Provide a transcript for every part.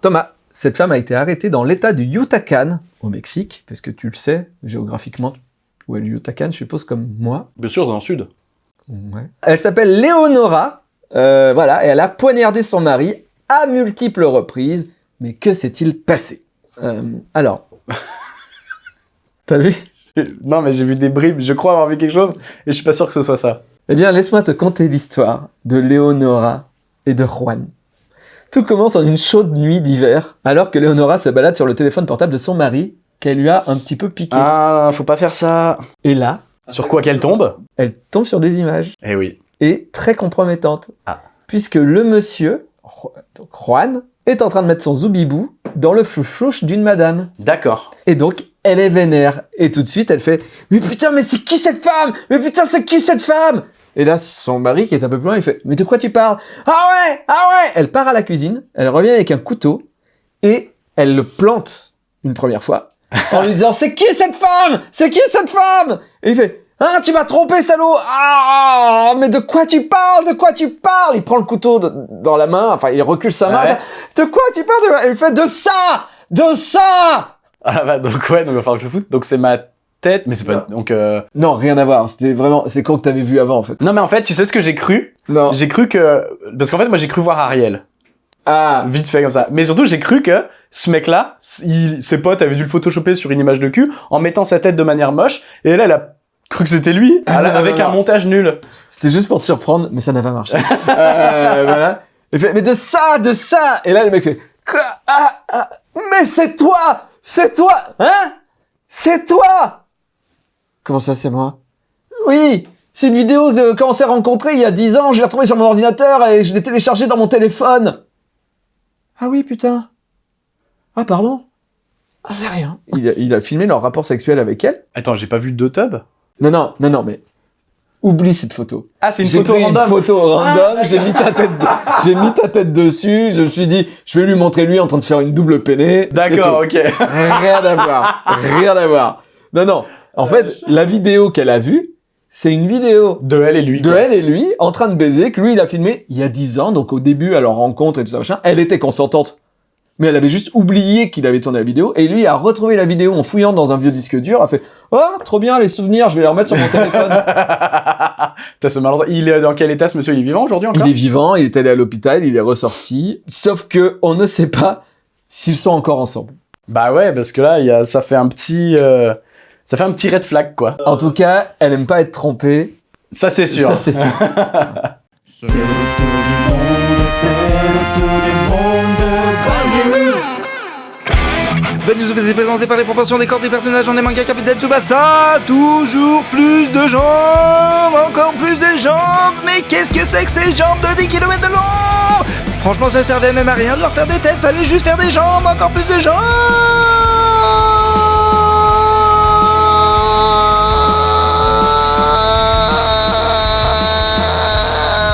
Thomas, cette femme a été arrêtée dans l'état du Yucatan, au Mexique, parce que tu le sais, géographiquement, où est le Yucatan, je suppose, comme moi. Bien sûr, dans le sud. Ouais. Elle s'appelle Léonora, euh, voilà, et elle a poignardé son mari à multiples reprises. Mais que s'est-il passé? Euh, Alors, t'as vu? Non, mais j'ai vu des bribes, je crois avoir vu quelque chose, et je suis pas sûr que ce soit ça. Eh bien, laisse-moi te conter l'histoire de Léonora et de Juan. Tout commence en une chaude nuit d'hiver, alors que Léonora se balade sur le téléphone portable de son mari, qu'elle lui a un petit peu piqué. Ah, faut pas faire ça. Et là, Sur quoi qu'elle tombe? elle tombe sur des images, Eh oui. et très compromettantes. Ah. Puisque le monsieur, donc Juan, est en train de mettre son zoubibou dans le flouche d'une madame. D'accord. Et donc, elle est vénère. Et tout de suite, elle fait « Mais putain, mais c'est qui cette femme? Mais putain, c'est qui cette femme ?» Et là, son mari, qui est un peu plus loin, il fait « Mais de quoi tu parles ?»« Ah ouais Ah ouais !» Elle part à la cuisine, elle revient avec un couteau, et elle le plante une première fois, en lui disant « C'est qui cette femme? C'est qui cette femme ?» Et il fait « Ah, tu m'as trompé, salaud Ah, mais de quoi tu parles? De quoi tu parles ?» Il prend le couteau de- dans la main, enfin, il recule sa main. Ouais. De quoi tu parles? Elle fait « De ça De ça !» Ah bah donc ouais, donc il va falloir que je foute. Donc c'est ma tête, mais c'est pas... Donc euh... Non, rien à voir. C'était vraiment, c'est con que t'avais vu avant, en fait. Non mais en fait, tu sais ce que j'ai cru? Non. J'ai cru que... Parce qu'en fait, moi j'ai cru voir Ariel. Ah. Vite fait comme ça. Mais surtout, j'ai cru que ce mec-là, il- ses potes avaient dû le photoshopper sur une image de cul en mettant sa tête de manière moche. Et là, elle a cru que c'était lui, Ah, non, avec non, un non. montage nul. C'était juste pour te surprendre, mais ça n'a pas marché. euh, voilà. Il fait, mais de ça, de ça. Et là, le mec fait, Quoi? Ah, ah, mais c'est toi, c'est toi, hein? C'est toi. Comment ça, c'est moi? Oui. C'est une vidéo de quand on s'est rencontrés il y a 10 ans. Je l'ai retrouvée sur mon ordinateur et je l'ai téléchargée dans mon téléphone. Ah oui, putain. Ah pardon. Ah c'est rien. Il a, il a filmé leur rapport sexuel avec elle? Attends, j'ai pas vu deux tubs Non, non, non, non, mais oublie cette photo. Ah, c'est une photo pris random. une photo random, Ah, j'ai mis ta tête, j'ai mis ta tête dessus. Je me suis dit, je vais lui montrer lui en train de faire une double peinée. D'accord, ok. Rien à voir, rien à voir. Non, non. En fait, la vidéo qu'elle a vue, c'est une vidéo De elle et lui. de quoi. elle et lui en train de baiser que lui il a filmé il y a 10 ans, donc au début à leur rencontre et tout ça machin. Elle était consentante. Mais elle avait juste oublié qu'il avait tourné la vidéo et lui a retrouvé la vidéo en fouillant dans un vieux disque dur, a fait "Oh, trop bien les souvenirs, je vais les remettre sur mon téléphone." T'as ce malentendu. Il est dans quel état ce monsieur? Il est vivant aujourd'hui encore? Il est vivant, il est allé à l'hôpital, il est ressorti. Sauf que on ne sait pas s'ils sont encore ensemble. Bah ouais, parce que là, il y a... ça fait un petit... euh, Ça fait un petit red flag, quoi. En tout cas, elle aime pas être trompée. Ça, c'est sûr. Ça, c'est sûr. C'est le tour du monde, c'est le tour du monde Bad News. Bad News vous est présenté par les proportions des corps des personnages en des mangas Capitaine Tsubasa Toujours plus de jambes, encore plus de jambes Mais qu'est-ce que c'est que ces jambes de 10 km de long? Franchement ça servait même à rien de leur faire des têtes, fallait juste faire des jambes, encore plus de jambes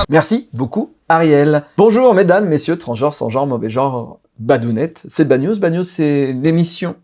Merci beaucoup, Ariel. Bonjour, mesdames, messieurs, transgenres, sans genre, mauvais genre, badounettes. C'est Bad News. C'est l'émission.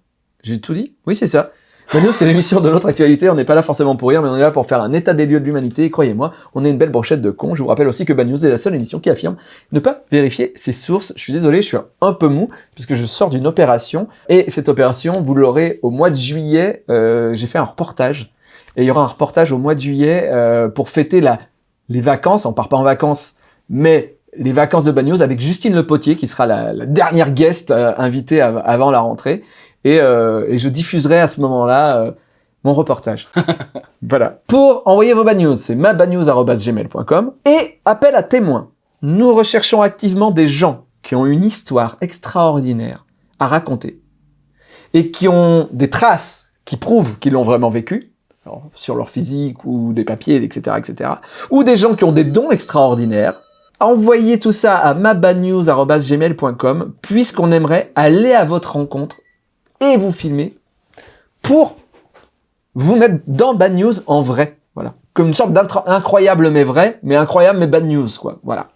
J'ai tout dit? Oui, c'est ça. Bad News, c'est l'émission de notre actualité. On n'est pas là forcément pour rire, mais on est là pour faire un état des lieux de l'humanité. Et Croyez-moi, on est une belle brochette de cons. Je vous rappelle aussi que Bad News est la seule émission qui affirme ne pas vérifier ses sources. Je suis désolé, je suis un peu mou, puisque je sors d'une opération. Et cette opération, vous l'aurez au mois de juillet. Euh, J'ai fait un reportage. Et il y aura un reportage au mois de juillet euh, pour fêter la les vacances, on part pas en vacances, mais les vacances de Bad News avec Justine Le Potier, qui sera la, la dernière guest euh, invitée av- avant la rentrée. Et, euh, et je diffuserai à ce moment-là euh, mon reportage. voilà. Pour envoyer vos Bad News, c'est mabadnews.gmail.com et appel à témoins. Nous recherchons activement des gens qui ont une histoire extraordinaire à raconter et qui ont des traces qui prouvent qu'ils l'ont vraiment vécu, alors, sur leur physique ou des papiers, etc., etc., ou des gens qui ont des dons extraordinaires, envoyez tout ça à mabadnews.gmail.com puisqu'on aimerait aller à votre rencontre et vous filmer pour vous mettre dans Bad News en vrai. Voilà. Comme une sorte d'incroyable mais vrai, mais incroyable mais bad news, quoi. Voilà.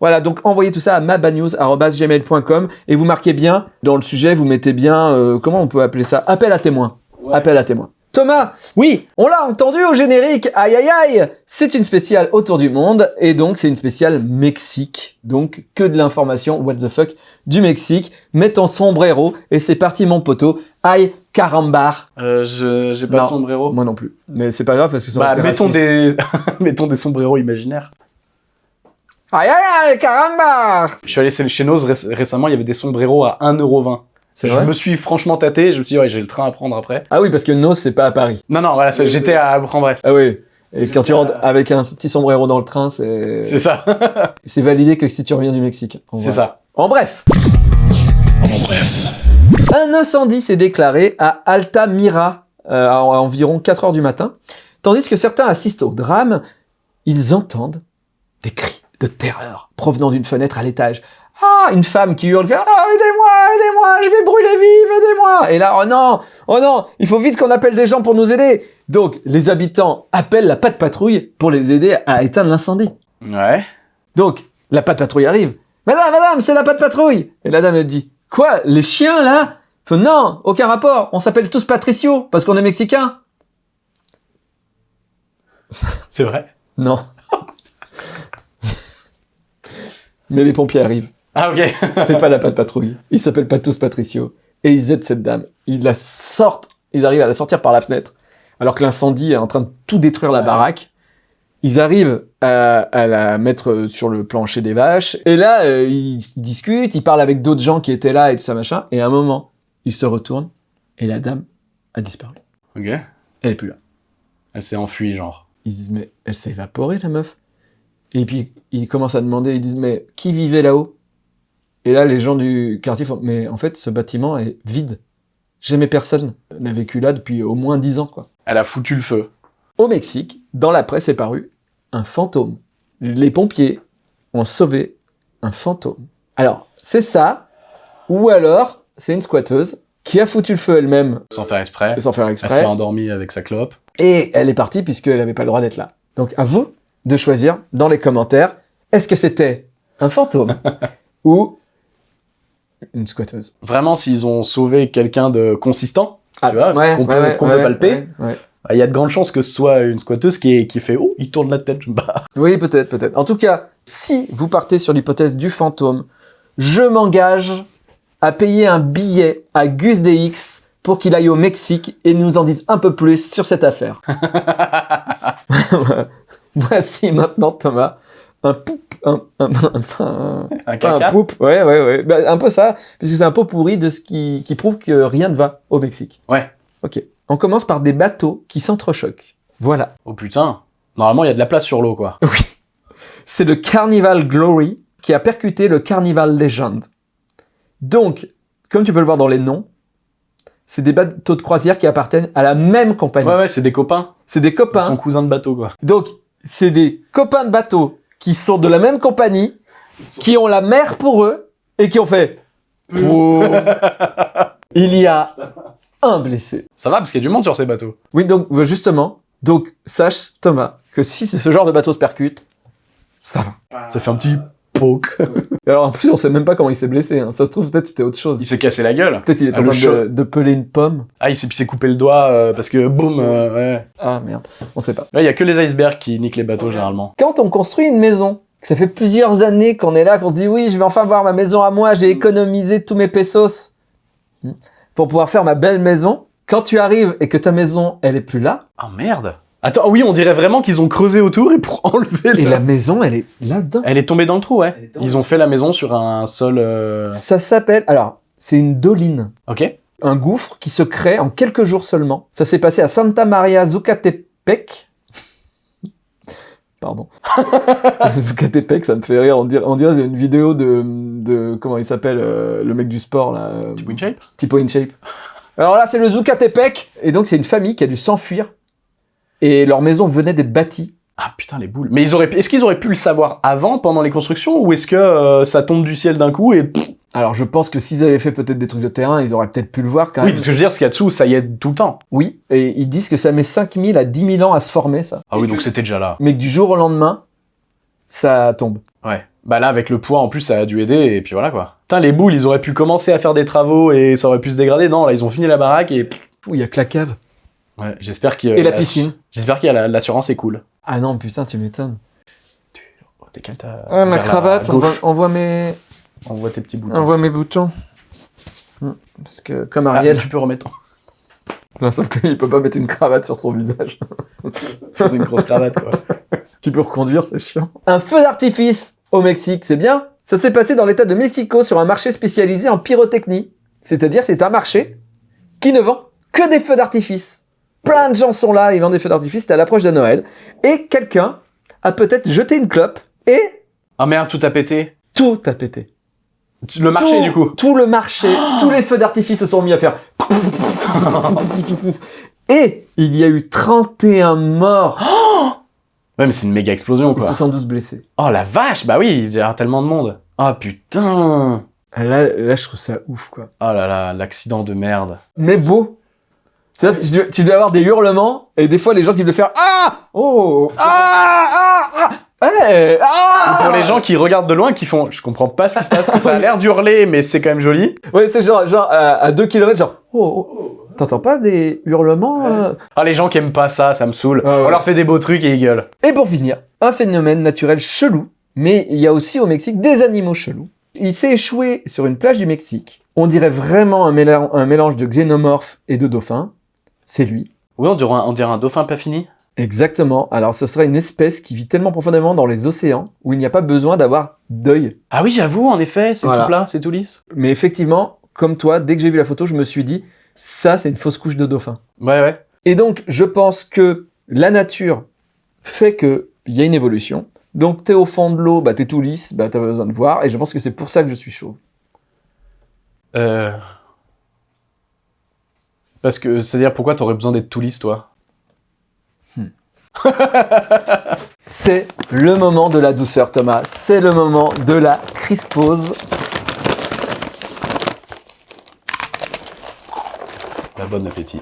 Voilà, donc envoyez tout ça à mabadnews.gmail.com et vous marquez bien, dans le sujet, vous mettez bien, euh, comment on peut appeler ça? Appel à témoins. Appel à témoins. Thomas, Oui on l'a entendu au générique, aïe aïe aïe C'est une spéciale autour du monde, et donc c'est une spéciale Mexique. Donc que de l'information, what the fuck, du Mexique. Mets ton sombrero, et c'est parti mon poteau. Aïe, carambar. euh, je- J'ai pas Non. de sombrero. Moi non plus. Mais c'est pas grave parce que ça Bah, mettons raciste. des... mettons des sombreros imaginaires. Aïe aïe aïe, carambar Je suis allé chez Noz réc- récemment, il y avait des sombreros à 1,20€. C'est Je vrai me suis franchement tâté, je me suis dit, ouais, j'ai le train à prendre après. Ah oui, parce que Nos, c'est pas à Paris. Non, non, voilà, c'est- j'étais à Bourg-en-Bresse. Ah oui. Et quand tu rentres avec un petit sombrero dans le train, c'est... C'est ça, C'est validé que si tu reviens du Mexique. En c'est ça. En bref. Un incendie s'est déclaré à Altamira euh, à environ 4 heures du matin, tandis que certains assistent au drame, ils entendent des cris de terreur provenant d'une fenêtre à l'étage. Ah, une femme qui hurle, ah, aidez-moi, aidez-moi, je vais brûler vive, aidez-moi. Et là, oh non, oh non, il faut vite qu'on appelle des gens pour nous aider. Donc, les habitants appellent la patte patrouille pour les aider à éteindre l'incendie. Ouais. Donc, la patte patrouille arrive. Madame, madame, c'est la patte patrouille. Et la dame elle dit, quoi, les chiens là? Non, aucun rapport. On s'appelle tous Patricio parce qu'on est mexicains. C'est vrai. Non. Mais les pompiers arrivent. Ah, ok. C'est pas la patte patrouille. Ils s'appellent pas tous Patricio. Et ils aident cette dame. Ils la sortent. Ils arrivent à la sortir par la fenêtre. Alors que l'incendie est en train de tout détruire la Ouais. baraque. Ils arrivent à, à la mettre sur le plancher des vaches. Et là, euh, ils discutent. Ils parlent avec d'autres gens qui étaient là et tout ça machin. Et à un moment, ils se retournent. Et la dame a disparu. Ok. Elle est plus là. Elle s'est enfuie, genre. Ils disent, mais elle s'est évaporée, la meuf. Et puis, ils commencent à demander, ils disent, mais qui vivait là-haut? Et là, les gens du quartier font, mais en fait, ce bâtiment est vide. Jamais personne n'a vécu là depuis au moins dix ans, quoi. Elle a foutu le feu. Au Mexique, dans la presse est paru un fantôme. Les pompiers ont sauvé un fantôme. Alors, c'est ça, ou alors, c'est une squatteuse qui a foutu le feu elle-même, Sans faire exprès. sans faire Elle s'est exprès, endormie avec sa clope. et elle est partie puisqu'elle n'avait pas le droit d'être là. Donc à vous de choisir dans les commentaires, est-ce que c'était un fantôme ou une squatteuse Vraiment, s'ils ont sauvé quelqu'un de consistant, Ah, tu vois, qu'on peut, peut palper, ouais, bah, il y a de grandes chances que ce soit une squatteuse qui, est- qui fait Oh, il tourne la tête, je me barre. Oui, peut-être, peut-être. En tout cas, si vous partez sur l'hypothèse du fantôme, je m'engage à payer un billet à Gus DX pour qu'il aille au Mexique et nous en dise un peu plus sur cette affaire. Voici maintenant, Thomas, un poup, un, un, un- un- Un poup, ouais, ouais, ouais, Bah, un peu ça, puisque c'est un pot pourri de ce qui, qui prouve que rien ne va au Mexique. Ouais. Ok. On commence par des bateaux qui s'entrechoquent. Voilà. Oh putain. Normalement, il y a de la place sur l'eau, quoi. c'est le Carnival Glory qui a percuté le Carnival Legend. Donc, comme tu peux le voir dans les noms, c'est des bateaux de croisière qui appartiennent à la même compagnie. Ouais, ouais, c'est des copains. C'est des Ils copains. sont cousins de bateau, quoi. Donc, c'est des copains de bateaux qui sont de la même compagnie, qui ont la mer pour eux et qui ont fait. Pou. Il y a un blessé. Ça va, parce qu'il y a du monde sur ces bateaux. Oui, donc euh, justement, donc sache Thomas que si ce genre de bateau se percute, ça va. Ça fait un petit poke. Et alors en plus, on sait même pas comment il s'est blessé. hein. Ça se trouve peut-être c'était autre chose. il s'est cassé la gueule. Peut-être il est Ah, en train de, de peler une pomme. Ah, il s'est puis il s'est coupé le doigt euh, parce que boum, euh, ouais. Ah merde, on sait pas. Là, il y a que les icebergs qui niquent les bateaux, généralement. Quand on construit une maison, que ça fait plusieurs années qu'on est là, qu'on se dit oui, je vais enfin avoir ma maison à moi, j'ai économisé tous mes pesos Hmm. pour pouvoir faire ma belle maison. Quand tu arrives et que ta maison, elle est plus là, Ah, merde. Attends, oui, on dirait vraiment qu'ils ont creusé autour et pour enlever et le... la maison, elle est là-dedans. Elle est tombée dans le trou, ouais. Ils ont fait la maison sur un sol... euh, Ça s'appelle, alors, c'est une doline. Ok. un gouffre qui se crée en quelques jours seulement. Ça s'est passé à Santa Maria Zucatepec. Pardon. Zucatepec, ça me fait rire. On dirait, on dirait c'est une vidéo de, de comment il s'appelle, euh, le mec du sport là. euh, Petit shape? Tipo in shape. Alors là, c'est le Zucatepec. Et donc, c'est une famille qui a dû s'enfuir. Et leur maison venait d'être bâtie. Ah putain, les boules. Mais ils auraient... est-ce qu'ils auraient pu le savoir avant, pendant les constructions, ou est-ce que euh, ça tombe du ciel d'un coup et... Alors, je pense que s'ils avaient fait peut-être des trucs de terrain, ils auraient peut-être pu le voir quand Oui, même. parce que je veux dire, ce qu'il y a dessous, ça y est tout le temps. Oui, et ils disent que ça met 5000 à 10 000 ans à se former, ça. Ah oui, donc c'était déjà là. mais que du jour au lendemain, ça tombe. Ouais. Bah là, avec le poids, en plus, ça a dû aider, et puis voilà, quoi. Putain, les boules, ils auraient pu commencer à faire des travaux, et ça aurait pu se dégrader. Non, là, ils ont fini la baraque, et... Ouh, Il y a que la cave. Ouais, j'espère qu'il Et la piscine. J'espère qu'il y a la- l'assurance est cool. Ah non, putain, tu m'étonnes. Oh, Décale ta. Ah, ma cravate, on voit, on voit mes, On voit tes petits boutons. on voit mes boutons. Hmm, Parce que, comme Ah, Ariel, tu peux remettre. Non, sauf qu'il peut pas mettre une cravate sur son visage. Faut une grosse cravate, quoi. Tu peux reconduire, c'est chiant. Un feu d'artifice au Mexique, c'est bien Ça s'est passé dans l'état de Mexico sur un marché spécialisé en pyrotechnie. C'est-à-dire, c'est un marché qui ne vend que des feux d'artifice. Plein de gens sont là, ils vendent des feux d'artifice, à l'approche de Noël. Et quelqu'un a peut-être jeté une clope et Ah merde, tout a pété. tout a pété. Le marché, Tout- du coup. Tout le marché, tous les feux d'artifice se sont mis à faire. Et il y a eu 31 morts Ouais, mais c'est une méga explosion, et quoi. 72 blessés. Oh la vache, bah oui, il y a tellement de monde. Oh putain. Là, là, je trouve ça ouf, quoi. Oh là là, l'accident de merde. Mais beau. Tu dois, tu dois avoir des hurlements, et des fois, les gens qui veulent faire Ah Oh Ah Ah Ah Ouais, Ah Pour les gens qui regardent de loin, qui font, je comprends pas ce qui se passe, que ça a l'air d'hurler, mais c'est quand même joli. Ouais, c'est genre, genre à 2 km, genre Oh, oh. T'entends pas des hurlements euh? Ah, les gens qui aiment pas ça, ça me saoule. Ah ouais. On leur fait des beaux trucs et ils gueulent. Et pour finir, un phénomène naturel chelou, mais il y a aussi au Mexique des animaux chelous. Il s'est échoué sur une plage du Mexique. On dirait vraiment un, méla- un mélange de xénomorphe et de dauphin. C'est lui. Oui, on dirait un, on dirait un dauphin pas fini. Exactement. Alors ce serait une espèce qui vit tellement profondément dans les océans où il n'y a pas besoin d'avoir d'œil. Ah oui, j'avoue, en effet, c'est Voilà. tout plat, c'est tout lisse. Mais effectivement, comme toi, dès que j'ai vu la photo, je me suis dit, ça c'est une fausse couche de dauphin. Ouais, ouais. Et donc, je pense que la nature fait qu'il y a une évolution. Donc, t'es au fond de l'eau, bah, t'es tout lisse, bah, t'as pas besoin de voir. Et je pense que c'est pour ça que je suis chaud. Euh... Parce que, c'est-à-dire, pourquoi t'aurais besoin d'être tout lisse, toi C'est le moment de la douceur, Thomas. C'est le moment de la crispose. La bonne appétit.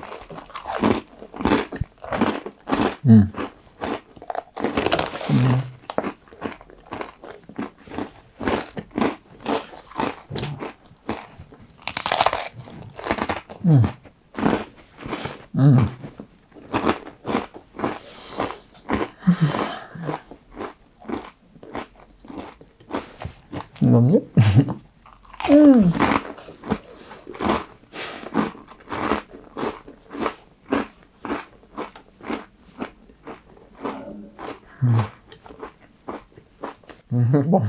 Non, mieux. Bon,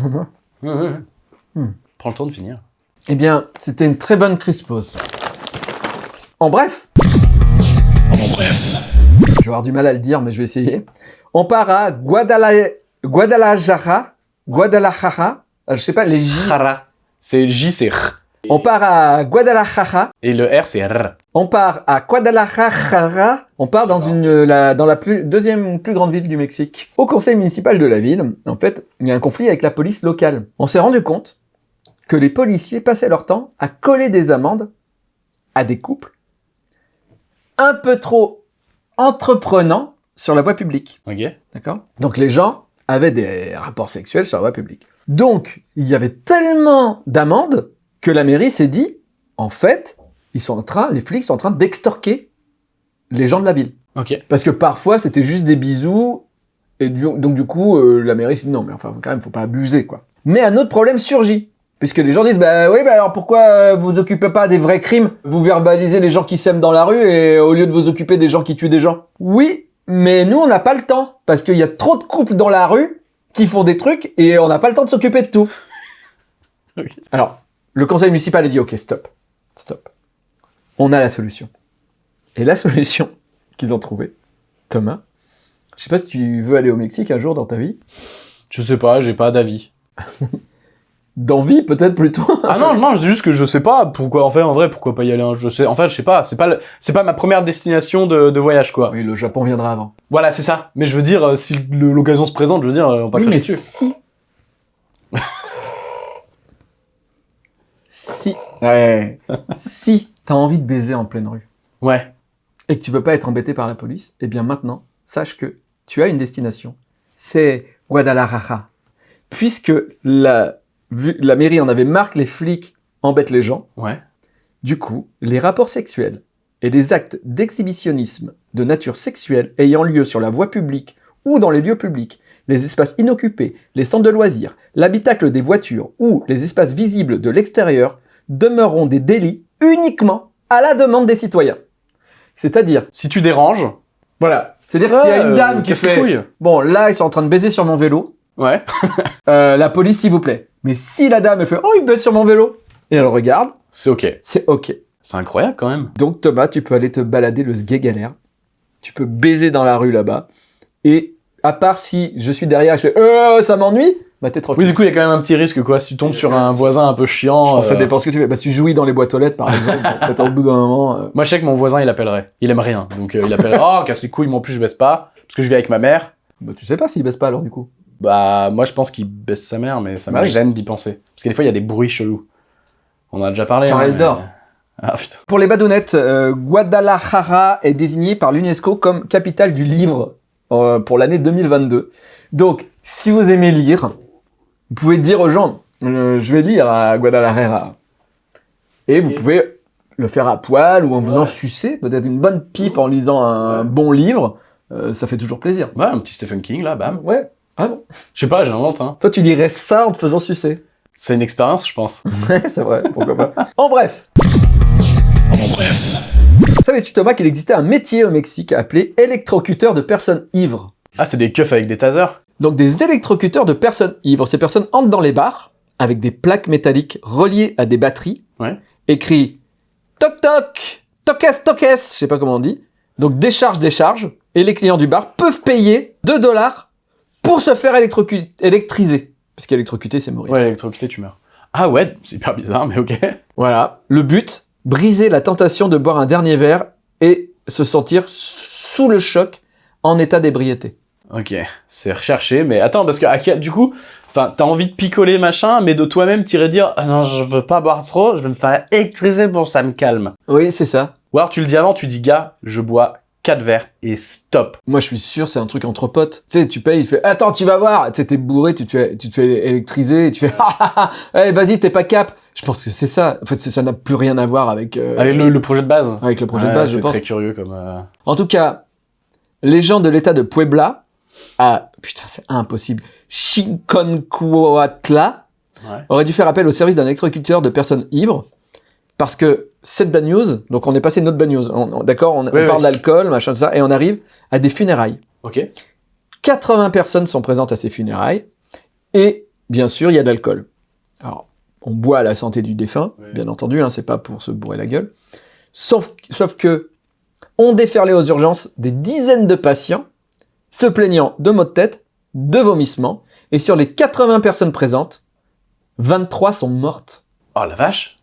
Prends le temps de finir. Eh bien, c'était une très bonne crispose. En bref. Je vais avoir du mal à le dire, mais je vais essayer. On part à Guadala... Guadalajara. Guadalajara. Euh, Je sais pas, les J. C'est J, c'est R. On part à Guadalajara. Et le R, c'est R. On part à Guadalajara. On part dans une la, dans la plus, deuxième plus grande ville du Mexique. Au conseil municipal de la ville, en fait, il y a un conflit avec la police locale. On s'est rendu compte que les policiers passaient leur temps à coller des amendes à des couples un peu trop entreprenants sur la voie publique. Ok. D'accord? Donc les gens avaient des rapports sexuels sur la voie publique. Donc, il y avait tellement d'amendes que la mairie s'est dit, en fait, ils sont en train, les flics sont en train d'extorquer les gens de la ville. Ok. Parce que parfois, c'était juste des bisous, et du- donc du coup, euh, la mairie s'est dit, non, mais enfin, quand même, faut pas abuser, quoi. Mais un autre problème surgit. Puisque les gens disent, bah oui, bah alors pourquoi euh, vous occupez pas des vrais crimes? Vous verbalisez les gens qui s'aiment dans la rue et au lieu de vous occuper des gens qui tuent des gens. Oui, mais nous, on n'a pas le temps. Parce qu'il y a trop de couples dans la rue qui font des trucs et on n'a pas le temps de s'occuper de tout. Alors, le conseil municipal a dit, ok, stop, stop. On a la solution. Et la solution qu'ils ont trouvée, Thomas, je sais pas si tu veux aller au Mexique un jour dans ta vie. Je sais pas, j'ai pas d'avis. D'envie, peut-être plutôt. Ah non, non, c'est juste que je sais pas pourquoi. En fait, en vrai, pourquoi pas y aller un Je sais. En fait, je sais pas. C'est pas, c'est pas ma première destination de, de voyage, quoi. Oui, le Japon viendra avant. Voilà, c'est ça. Mais je veux dire, euh, si l'occasion se présente, je veux dire, euh, on va pas oui, mais dessus. si. si. Ouais. si t'as envie de baiser en pleine rue Ouais. et que tu veux pas être embêté par la police, eh bien maintenant, sache que tu as une destination. C'est Guadalajara. Puisque la, vu- la mairie en avait marre que les flics embêtent les gens, Ouais. du coup, les rapports sexuels et les actes d'exhibitionnisme de nature sexuelle ayant lieu sur la voie publique ou dans les lieux publics, les espaces inoccupés, les centres de loisirs, l'habitacle des voitures ou les espaces visibles de l'extérieur demeureront des délits uniquement à la demande des citoyens. C'est-à-dire, Si tu déranges, voilà, c'est-à-dire s'il y a une euh, dame qui fait. Bon, là, ils sont en train de baiser sur mon vélo. Ouais. Euh, la police, s'il vous plaît. Mais si la dame, elle fait « Oh, il baise sur mon vélo !» Et elle regarde, C'est ok. c'est OK. C'est incroyable quand même. Donc, Thomas, tu peux aller te balader le galère. Tu peux baiser dans la rue, là-bas. Et à part si je suis derrière et je fais « Euh, ça m'ennuie !» Bah, t'es tranquille. Oui, du coup, il y a quand même un petit risque, quoi. Si tu tombes sur un voisin un peu chiant. Je pense que ça euh, dépend ce que tu fais. Bah, si tu jouis dans les boîtes aux lettres, par exemple, peut-être au bout d'un moment... euh, Moi, je sais que mon voisin, il appellerait. Il aime rien. Donc, euh, il appellerait. Oh, casse les couilles, moi en plus, je baisse pas. Parce que je vis avec ma mère. Bah, tu sais pas s'il baisse pas, alors, du coup. Bah, moi, je pense qu'il baisse sa mère, mais ça Bah me oui. gêne d'y penser. Parce que des fois, il y a des bruits chelous. On en a déjà parlé. Car hein, elle mais- dort. Ah, putain. Pour les badounettes, euh, Guadalajara est désigné par l'UNESCO comme capitale du livre euh, pour l'année 2022. Donc, si vous aimez lire, vous pouvez dire aux gens, euh, je vais lire à Guadalajara. Et vous pouvez le faire à poil ou en vous en sucer, peut-être une bonne pipe en lisant un bon livre, euh, ça fait toujours plaisir. Ouais, un petit Stephen King, là, bam. Ouais. Ah bon? Je sais pas, j'invente, hein. Toi, tu lirais ça en te faisant sucer. C'est une expérience, je pense. Ouais, c'est vrai, pourquoi pas. En bref, En bref. savais-tu Thomas qu'il existait un métier au Mexique appelé électrocuteur de personnes ivres? Ah, c'est des keufs avec des tasers Donc des électrocuteurs de personnes ivres. Ces personnes entrent dans les bars avec des plaques métalliques reliées à des batteries. Ouais. Écrit toc toc, tokes tokes, je sais pas comment on dit. Donc décharge décharge. Et les clients du bar peuvent payer 2 dollars pour se faire électriser. Parce qu'électrocuter c'est mourir. Ouais, électrocuté, tu meurs. Ah ouais, c'est hyper bizarre, mais ok. Voilà. Le but, briser la tentation de boire un dernier verre et se sentir sous le choc en état d'ébriété. Ok, c'est recherché, mais attends, parce que du coup, enfin, t'as envie de picoler machin, mais de toi-même t'irais dire ah non, je veux pas boire trop, je vais me faire électriser pour que ça me calme. Oui, c'est ça. Ou alors tu le dis avant, tu dis gars, je bois 4 verres et stop. Moi, je suis sûr, c'est un truc entre potes. Tu sais, tu payes, il fait Attends, tu vas voir. Tu sais, t'es bourré, tu te fais, tu te fais électriser, et tu fais Ah ah ah, eh, vas-y, t'es pas cap. Je pense que c'est ça. En fait, ça n'a plus rien à voir avec, euh, Avec le, le projet de base. avec le projet de base, je C'est très curieux comme. euh, En tout cas, les gens de l'état de Puebla, à, putain, c'est impossible, Chinconcuautla, Ouais. auraient dû faire appel au service d'un électrocuteur de personnes ivres, parce que cette bad news, donc on est passé une autre bad news, on- d'accord, on, on Oui, parle oui. d'alcool, machin, tout ça, et on arrive à des funérailles. Ok. 80 personnes sont présentes à ces funérailles, et bien sûr, il y a de l'alcool. Alors, on boit à la santé du défunt, Oui. bien entendu, hein, c'est pas pour se bourrer la gueule. Sauf, sauf que, on déferlait aux urgences des dizaines de patients, se plaignant de maux de tête, de vomissements, et sur les 80 personnes présentes, 23 sont mortes. Oh la vache.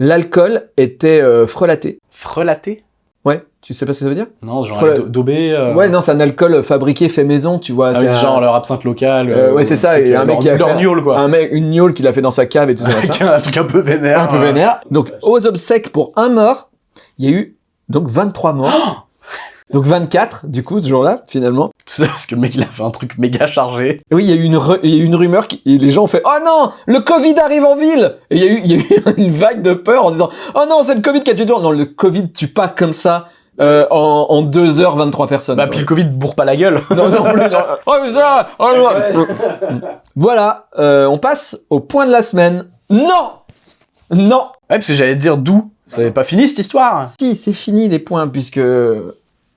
L'alcool était euh, frelaté. Frelaté? Ouais, tu sais pas ce que ça veut dire? Non, genre Frela- daubé. euh, Ouais, non, c'est un alcool fabriqué, fait maison, tu vois. Ah c'est oui, un- genre leur absinthe locale. Euh, ouais, c'est ça, et un mec qui a fait- gnôle, quoi. un mec, une gnôle qu'il a fait dans sa cave et tout ça. Avec un truc un peu vénère. un peu euh. vénère. Donc, aux obsèques pour un mort, il y a eu donc 23 morts. donc 24, du coup, ce jour-là, finalement. Tout ça parce que le mec il a fait un truc méga chargé. Et oui, il y a eu une, il y a eu une rumeur, qui, et les gens ont fait « Oh non, le Covid arrive en ville !» Et il y, a eu, il y a eu une vague de peur en disant « Oh non, c'est le Covid qui a tué tout le monde. Non, le Covid tue pas comme ça euh, en, en 2 heures 23 personnes. Bah, puis le Covid bourre pas la gueule. Non, non, plus, non. Oh, mais oh, non. Voilà, euh, on passe au point de la semaine. Non Non Ouais, parce que j'allais te dire d'où. Ça n'est pas fini cette histoire. Si, c'est fini les points, puisque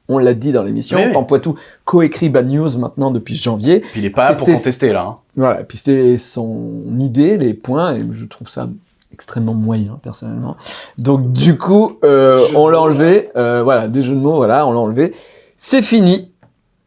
on l'a dit dans l'émission, Oui, oui. Pampoitou coécrit Bad News maintenant depuis janvier. Puis il est pas là pour contester là. hein. Voilà, puis c'était son idée, les points, et je trouve ça extrêmement moyen, personnellement. Donc du coup, euh, on l'a enlevé, euh, voilà, des jeux de mots, voilà, on l'a enlevé. C'est fini.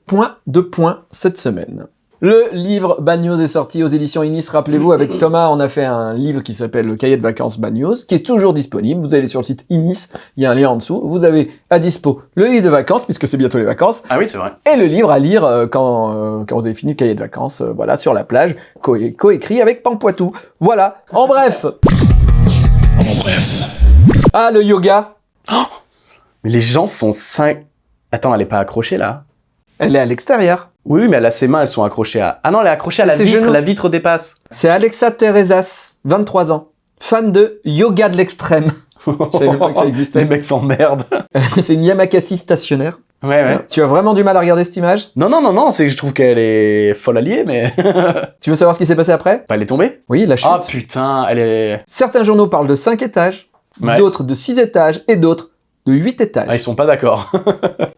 Point de point cette semaine. Le livre Bad News est sorti aux éditions Inis. Rappelez-vous, avec Thomas, on a fait un livre qui s'appelle Le cahier de vacances Bad News, qui est toujours disponible. Vous allez sur le site Inis, il y a un lien en dessous. Vous avez à dispo le livre de vacances, puisque c'est bientôt les vacances, Ah oui, c'est vrai. et le livre à lire euh, quand, euh, quand vous avez fini le cahier de vacances, euh, voilà, sur la plage, co- coécrit avec Pampoitou. Voilà. En bref. En bref. Ah, le yoga. Mais les gens sont 5. Attends, elle est pas accrochée là? Elle est à l'extérieur. Oui, mais elle a ses mains, elles sont accrochées à. Ah non, elle est accrochée à la vitre, genoux. la vitre dépasse. C'est Alexa Terezas, 23 ans. Fan de yoga de l'extrême. Je savais pas que ça Les existait. mecs s'emmerdent. c'est une Yamakasi stationnaire. Ouais, ouais. Tu as vraiment du mal à regarder cette image? Non, non, non, non, c'est que je trouve qu'elle est folle alliée, mais. Tu veux savoir ce qui s'est passé après? Pas elle est tombée Oui, la chute. Ah putain, elle est. Certains journaux parlent de 5 étages, Ouais. d'autres de 6 étages et d'autres de 8 étages. Ah, ils sont pas d'accord.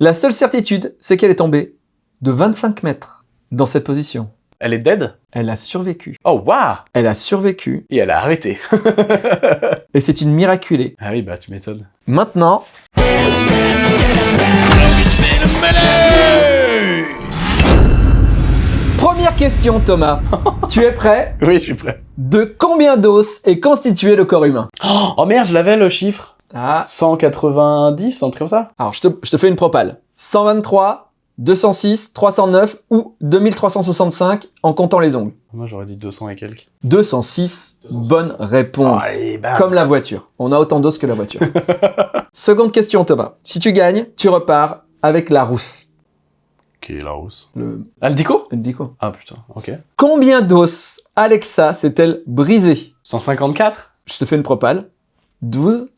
La seule certitude, c'est qu'elle est tombée de 25 mètres dans cette position. Elle est dead? Elle a survécu. Oh, waouh Elle a survécu Et elle a arrêté. et c'est une miraculée. ah oui, bah tu m'étonnes. Maintenant, première question Thomas. tu es prêt? Oui, je suis prêt. De combien d'os est constitué le corps humain? Oh merde, je l'avais le chiffre. Ah, 190, un truc comme ça? Alors je te, je te fais une propale. 123, 206, 309 ou 2365 en comptant les ongles. Moi j'aurais dit 200 et quelques. 206, bonne réponse. Allez, bam. Comme la voiture. On a autant d'os que la voiture. Seconde question, Thomas. Si tu gagnes, tu repars avec la rousse. Qui est la rousse Le, Ah, le dico le dit quoi Ah putain, ok. Combien d'os Alexa s'est-elle brisée? 154 Je te fais une propale. 12,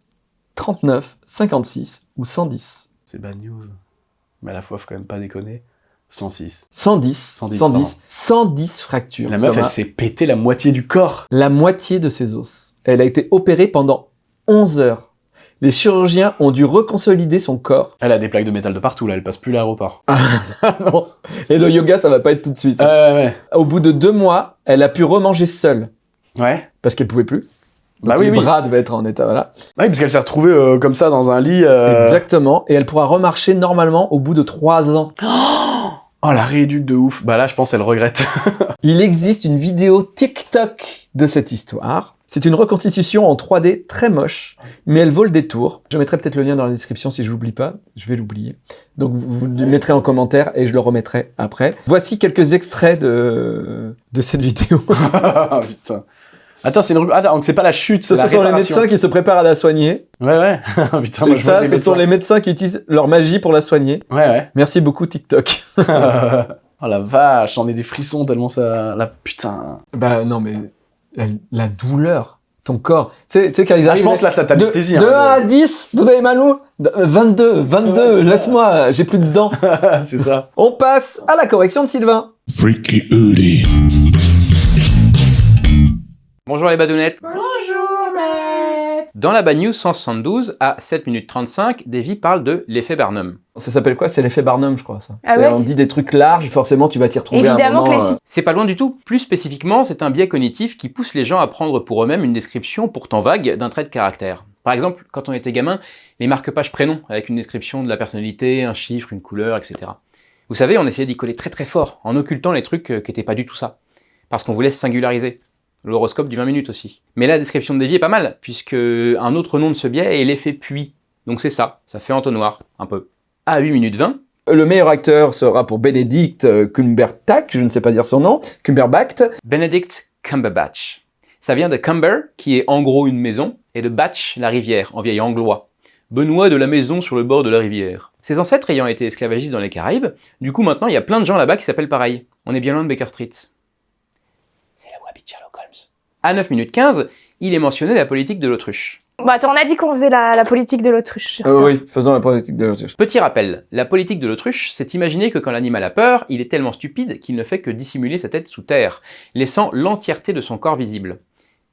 39, 56 ou 110 C'est bad news. Mais à la fois, faut quand même pas déconner. 106. 110, 110, 110, 110 fractures. La meuf, Thomas. elle s'est pété la moitié du corps. La moitié de ses os. Elle a été opérée pendant 11 heures. Les chirurgiens ont dû reconsolider son corps. Elle a des plaques de métal de partout, là, elle passe plus l'aéroport. Ah non. Et le yoga, ça va pas être tout de suite. Euh, ouais. Au bout de deux mois, elle a pu remanger seule. Ouais. Parce qu'elle pouvait plus. Bah oui, les oui. bras devaient être en état, voilà. Ouais, parce qu'elle s'est retrouvée euh, comme ça dans un lit. euh, Exactement. Et elle pourra remarcher normalement au bout de trois ans. Oh, la rééduque de ouf. Bah là, je pense qu'elle regrette. Il existe une vidéo TikTok de cette histoire. C'est une reconstitution en 3D très moche, mais elle vaut le détour. Je mettrai peut-être le lien dans la description si je l'oublie pas. Je vais l'oublier. Donc vous, vous le mettrez en commentaire et je le remettrai après. Voici quelques extraits de, de cette vidéo. Ah, Putain. Attends, c'est une... Attends, donc c'est pas la chute, c'est Ça, ce sont les médecins qui se préparent à la soigner. Ouais, ouais. Putain, moi, je vois ça, ce sont les médecins qui utilisent leur magie pour la soigner. Ouais, ouais. Merci beaucoup TikTok. oh la vache, j'en ai des frissons tellement ça... La putain. bah non, mais la, la douleur, ton corps. Tu sais, tu sais, quand ils Ah, arrivent... je pense là, ça de, t'anesthésie. de 1 hein, à 10, vous avez mal où? De- euh, 22, 22, Ouais, laisse-moi, j'ai plus de dents. c'est ça. On passe à la correction de Sylvain. Freaky Udi. Bonjour les badounettes. Bonjour Dans la Bad News 172, à 7 minutes 35, Davy parle de l'effet Barnum. Ça s'appelle quoi? C'est l'effet Barnum, je crois, ça. Ah ouais? On dit des trucs larges, forcément, tu vas t'y retrouver à un Évidemment moment. que les euh, C'est pas loin du tout. Plus spécifiquement, c'est un biais cognitif qui pousse les gens à prendre pour eux-mêmes une description pourtant vague d'un trait de caractère. Par exemple, quand on était gamin, les marque-pages prénoms avec une description de la personnalité, un chiffre, une couleur, etc. Vous savez, on essayait d'y coller très très fort, en occultant les trucs euh, qui n'étaient pas du tout ça. Parce qu'on voulait se singulariser. L'horoscope du 20 minutes aussi. Mais la description de Davy est pas mal, puisque un autre nom de ce biais est l'effet puits. Donc c'est ça, ça fait entonnoir, un peu. À 8 minutes 20, Le meilleur acteur sera pour Benedict euh, Cumberbatch, je ne sais pas dire son nom, Cumberbatch. Benedict Cumberbatch. Ça vient de Cumber, qui est en gros une maison, et de Batch, la rivière, en vieil anglois. Benoît de la maison sur le bord de la rivière. Ses ancêtres ayant été esclavagistes dans les Caraïbes, du coup maintenant il y a plein de gens là-bas qui s'appellent pareil. On est bien loin de Baker Street. C'est la Wabby de Sherlock Holmes. À 9 minutes 15, il est mentionné la politique de l'autruche. Bah attends, on a dit qu'on faisait la, la politique de l'autruche. Euh, oui, faisons la politique de l'autruche. Petit rappel, la politique de l'autruche, c'est imaginer que quand l'animal a peur, il est tellement stupide qu'il ne fait que dissimuler sa tête sous terre, laissant l'entièreté de son corps visible.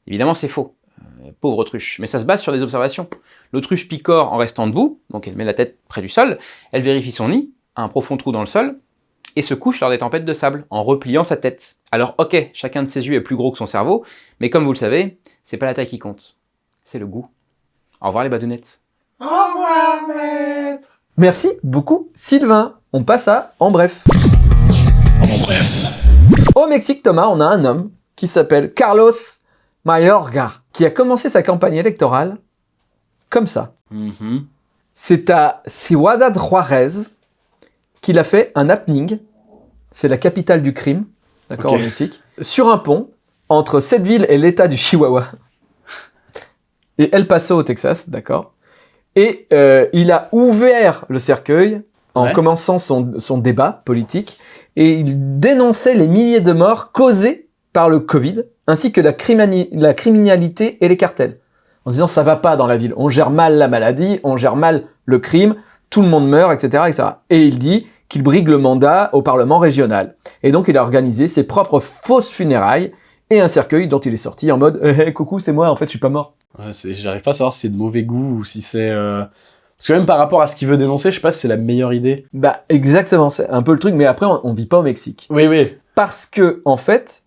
Évidemment, c'est faux. Euh, pauvre autruche. Mais ça se base sur des observations. L'autruche picore en restant debout, donc elle met la tête près du sol, elle vérifie son nid, un profond trou dans le sol, et se couche lors des tempêtes de sable, en repliant sa tête. Alors ok, chacun de ses yeux est plus gros que son cerveau, mais comme vous le savez, c'est pas la taille qui compte, c'est le goût. Au revoir les badounettes. Merci beaucoup, Sylvain. On passe à En bref. En bref. Au Mexique, Thomas, on a un homme qui s'appelle Carlos Mayorga, qui a commencé sa campagne électorale comme ça. Mhm. C'est à Ciudad Juarez qu'il a fait un happening. C'est la capitale du crime, d'accord, au Mexique. Sur un pont entre cette ville et l'état du Chihuahua. Et El Paso au Texas, d'accord. Et euh, il a ouvert le cercueil en Ouais. commençant son, son débat politique et il dénonçait les milliers de morts causés par le Covid ainsi que la, criminalité et les cartels. en disant ça va pas dans la ville, on gère mal la maladie, on gère mal le crime, tout le monde meurt, etc. etc. Et il dit qu'il brigue le mandat au Parlement régional. Et donc il a organisé ses propres fausses funérailles et un cercueil dont il est sorti en mode Eh, coucou, c'est moi, en fait, je suis pas mort. Ouais, J'arrive pas à savoir si c'est de mauvais goût ou si c'est... euh, Parce que même par rapport à ce qu'il veut dénoncer, je sais pas si c'est la meilleure idée. Bah, exactement, c'est un peu le truc, mais après, on, on vit pas au Mexique. Oui, oui. Parce que, en fait,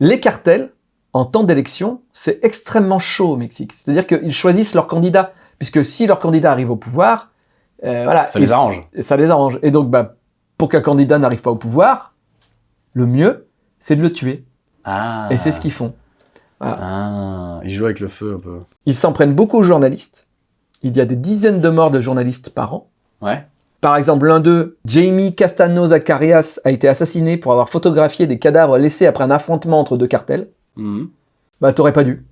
les cartels, en temps d'élection, c'est extrêmement chaud au Mexique. C'est-à-dire qu'ils choisissent leur candidat, puisque si leur candidat arrive au pouvoir, euh, voilà. Ça Et les arrange. et ça les arrange. Et donc, bah, pour qu'un candidat n'arrive pas au pouvoir, le mieux, c'est de le tuer. Ah. Et c'est ce qu'ils font. Ah, il joue avec le feu un peu. Ils s'en prennent beaucoup aux journalistes. Il y a des dizaines de morts de journalistes par an. Ouais. Par exemple, l'un d'eux, Jamie Castano Zacarias, a été assassiné pour avoir photographié des cadavres laissés après un affrontement entre deux cartels. Mhm. Bah, t'aurais pas dû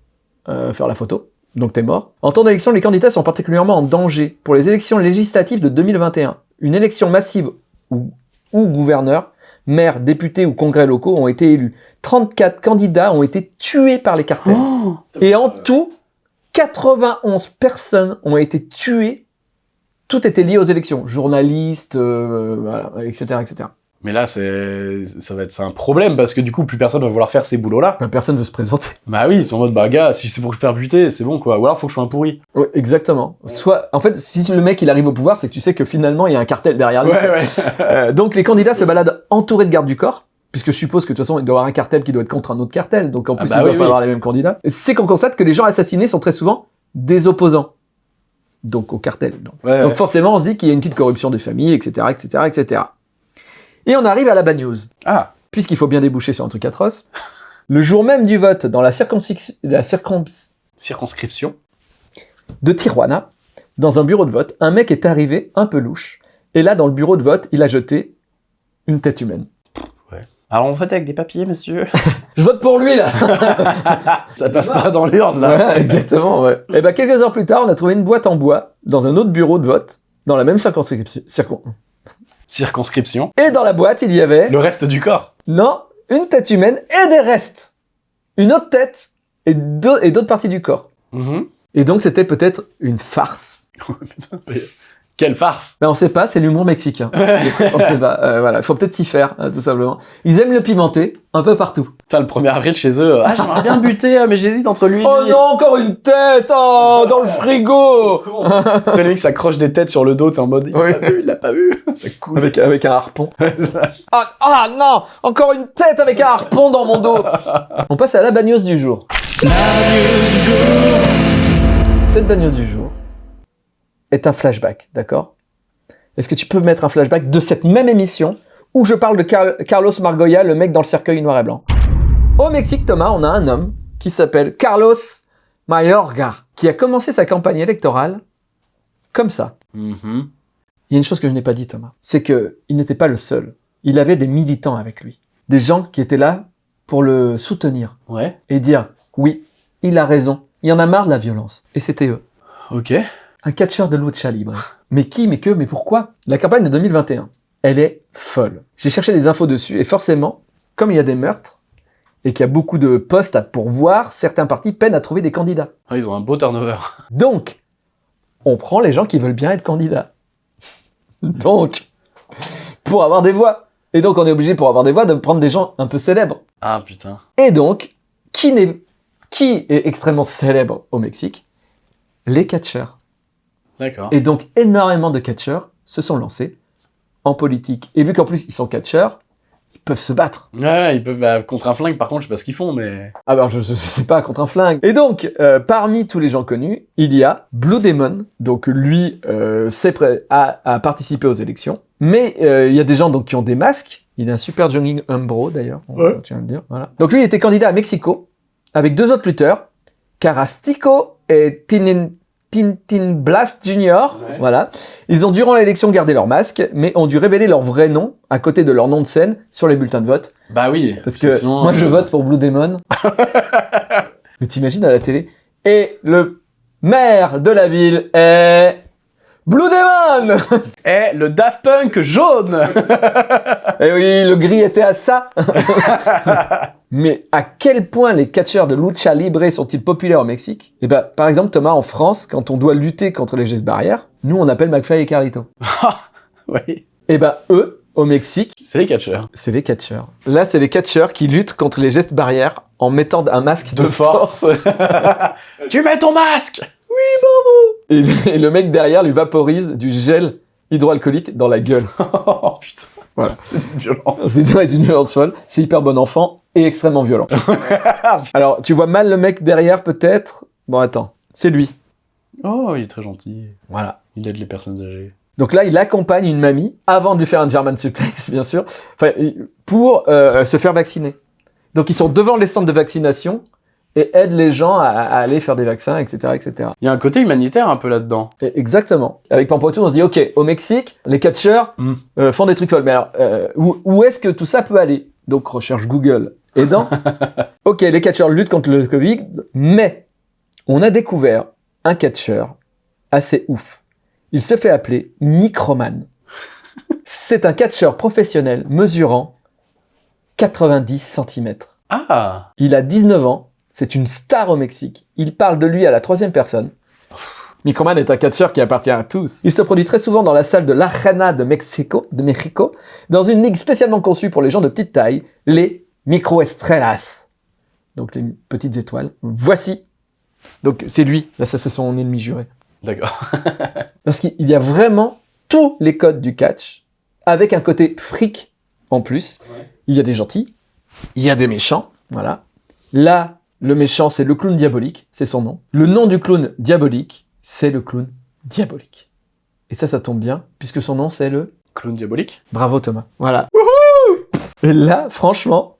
euh, faire la photo, donc t'es mort. En temps d'élection, les candidats sont particulièrement en danger. Pour les élections législatives de 2021, une élection massive où, où gouverneurs, maires, députés ou congrès locaux ont été élus. 34 candidats ont été tués par les cartels. Et en tout, 91 personnes ont été tuées. Tout était lié aux élections. Journalistes, euh, voilà, etc., etc. Mais là, c'est, ça va être, c'est un problème parce que du coup, plus personne va vouloir faire ces boulots-là. Ben, personne veut se présenter. Bah oui, ils sont en mode, bah gars, si c'est pour faire buter, c'est bon quoi. Ou alors, faut que je sois un pourri. Ouais, exactement. Soit, en fait, si le mec il arrive au pouvoir, c'est que tu sais que finalement il y a un cartel derrière lui. ouais. Euh, donc les candidats se baladent entourés de gardes du corps, puisque je suppose que de toute façon il doit y avoir un cartel qui doit être contre un autre cartel, donc en Ah plus bah il doit oui, pas oui. avoir les mêmes candidats. C'est qu'on constate que les gens assassinés sont très souvent des opposants, donc au cartel. Donc, Ouais, donc ouais. forcément on se dit qu'il y a une petite corruption des familles, etc., etc., etc. Et on arrive à la bad news, Ah, puisqu'il faut bien déboucher sur un truc atroce. Le jour même du vote dans la, circonscription la circons- circonscription. de Tijuana, dans un bureau de vote, un mec est arrivé un peu louche. Et là, dans le bureau de vote, il a jeté une tête humaine. Alors on vote avec des papiers, monsieur. Je vote pour lui, là ça passe pas dans l'urne là. Voilà, exactement, ouais. Et ben quelques heures plus tard, on a trouvé une boîte en bois dans un autre bureau de vote, dans la même circonscription. circon- Circonscription. Et dans la boîte, il y avait, Le reste du corps. non, une tête humaine et des restes. Une autre tête et d'au- et d'autres parties du corps. Mhm. Et donc, c'était peut-être une farce. Quelle farce. Ben, on sait pas, c'est l'humour mexicain. on sait pas, euh, voilà, faut peut-être s'y faire, hein, tout simplement. Ils aiment le pimenté, un peu partout. Putain, le 1er avril chez eux. Ah, j'aimerais bien buter, euh, mais j'hésite entre lui et Oh lui. non, encore une tête Oh, dans le frigo que les mecs s'accrochent des têtes sur le dos, c'est en mode il l'a Oui. pas vu, il l'a pas vu. Ça coule. avec, avec un harpon. Ah, ah non Encore une tête avec un harpon dans mon dos On passe à la bagnose du jour. Cette bagnose du jour est un flashback, d'accord? Est-ce que tu peux mettre un flashback de cette même émission où je parle de Car- Carlos Margoya, le mec dans le cercueil noir et blanc? Au Mexique, Thomas, on a un homme qui s'appelle Carlos Mayorga, qui a commencé sa campagne électorale comme ça. Mhm. Il y a une chose que je n'ai pas dit, Thomas. C'est que il n'était pas le seul. Il avait des militants avec lui. Des gens qui étaient là pour le soutenir Ouais. et dire oui, il a raison. Il y en a marre de la violence. Et c'était eux. Ok. Un catcheur de lucha libre. Mais qui, mais que, mais pourquoi? La campagne de 2021, elle est folle. J'ai cherché des infos dessus et forcément, comme il y a des meurtres et qu'il y a beaucoup de postes à pourvoir, certains partis peinent à trouver des candidats. Ah, ils ont un beau turnover. Donc, on prend les gens qui veulent bien être candidats. Donc, pour avoir des voix. Et donc, on est obligé, pour avoir des voix, de prendre des gens un peu célèbres. Ah putain. Et donc, qui, qui est extrêmement célèbre au Mexique? Les catcheurs. D'accord. Et donc, énormément de catcheurs se sont lancés en politique. Et vu qu'en plus, ils sont catcheurs, ils peuvent se battre. Ouais, ils peuvent bah, contre un flingue. Par contre, je sais pas ce qu'ils font, mais. Ah ben, je, je, je sais pas, contre un flingue. Et donc, euh, parmi tous les gens connus, il y a Blue Demon. Donc, lui, euh, c'est prêt à, à participer aux élections. Mais euh, il y a des gens donc qui ont des masques. Il est un super jogging Umbro, d'ailleurs. Ouais. tient à le dire. Voilà. Donc, lui, il était candidat à Mexico avec deux autres lutteurs, Carastico et Tinin, Tintin Blast Jr. Ouais. Voilà. Ils ont, durant l'élection, gardé leur masque, mais ont dû révéler leur vrai nom à côté de leur nom de scène sur les bulletins de vote. Bah oui. Parce que sinon, moi, je vote pour Blue Demon. Mais t'imagines à la télé Et le maire de la ville est Blue Demon Eh, le Daft Punk jaune Eh oui, le gris était à ça Mais à quel point les catcheurs de lucha libre sont-ils populaires au Mexique? Eh ben, par exemple, Thomas, en France, quand on doit lutter contre les gestes barrières, nous, on appelle McFly et Carlito. Oui, Eh ben, eux, au Mexique, c'est les catcheurs. c'est les catcheurs. Là, c'est les catcheurs qui luttent contre les gestes barrières en mettant un masque de, De force. tu mets ton masque Et, et le mec derrière lui vaporise du gel hydroalcoolique dans la gueule. Oh putain. Voilà. C'est violent. C'est violence folle, c'est hyper bon enfant et extrêmement violent. Alors, tu vois mal le mec derrière peut-être? Bon, attends, c'est lui. Oh, il est très gentil. Voilà. Il aide les personnes âgées. Donc là, il accompagne une mamie, avant de lui faire un German suplex, bien sûr, pour euh, se faire vacciner. Donc ils sont devant les centres de vaccination et aident les gens à, à aller faire des vaccins, etc., etc. Il y a un côté humanitaire un peu là-dedans. Exactement. Avec Pampoitou, on se dit, ok, au Mexique, les catcheurs Mm. euh, font des trucs folles. Mais alors, euh, où, où est-ce que tout ça peut aller? Donc, recherche Google aidant. ok, les catcheurs luttent contre le Covid, mais on a découvert un catcheur assez ouf. Il se fait appeler Microman. C'est un catcheur professionnel mesurant 90 cm. Ah Il a 19 ans, c'est une star au Mexique. Il parle de lui à la troisième personne. Microman est un catcheur qui appartient à tous. Il se produit très souvent dans la salle de l'Arena de Mexico, de Mexico, dans une ligue spécialement conçue pour les gens de petite taille, les microestrellas. Donc les petites étoiles. Voici. Donc c'est lui, là ça c'est son ennemi juré. D'accord. Parce qu'il y a vraiment tous les codes du catch, avec un côté fric en plus. Il y a des gentils, il y a des méchants, voilà. Là, le méchant, c'est le clown diabolique, c'est son nom. Le nom du clown diabolique, c'est le clown diabolique. Et ça, ça tombe bien, puisque son nom, c'est le... Clown diabolique Bravo Thomas. Voilà. Et là, franchement,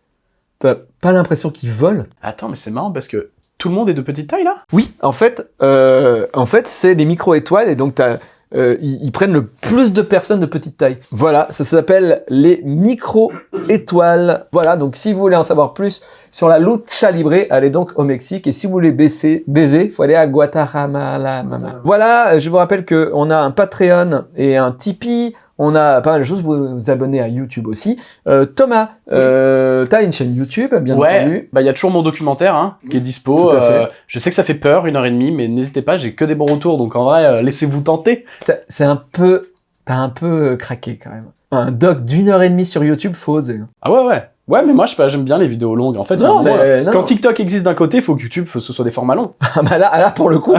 t'as pas l'impression qu'il vole Attends, mais c'est marrant parce que tout le monde est de petite taille là? Oui, en fait, euh, en fait, c'est les micro-étoiles et donc t'as, euh, ils, ils prennent le plus de personnes de petite taille. Voilà, ça s'appelle les micro-étoiles. Voilà, donc si vous voulez en savoir plus sur la lucha libre, allez donc au Mexique et si vous voulez baiser, baiser, faut aller à Guatemala. Voilà, je vous rappelle que on a un Patreon et un Tipeee. On a pas mal de choses, vous vous abonnez à YouTube aussi. Euh, Thomas, euh, t'as une chaîne YouTube, bien Ouais, entendu. bah il y a toujours mon documentaire hein, qui est dispo. Tout à fait. Euh, je sais que ça fait peur, une heure et demie, mais n'hésitez pas, j'ai que des bons retours, donc en vrai, euh, laissez-vous tenter. T'as- C'est un peu, t'as un peu euh, craqué quand même. Un doc d'une heure et demie sur YouTube, faut oser. hein. Ah ouais, ouais. Ouais, mais moi, je sais pas, j'aime bien les vidéos longues. En fait, Non, mais, euh, non. quand TikTok existe d'un côté, il faut que YouTube, faut que ce soit des formats longs. Ah bah là, là pour le coup,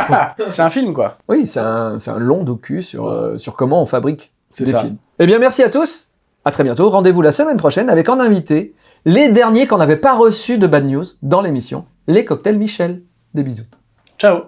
c'est un film, quoi. oui, c'est un, c'est un long docu sur, euh, sur comment on fabrique C'est des ça. films. Eh bien, merci à tous. À très bientôt. Rendez-vous la semaine prochaine avec en invité les derniers qu'on n'avait pas reçus de Bad News dans l'émission, les cocktails Michel. Des bisous. Ciao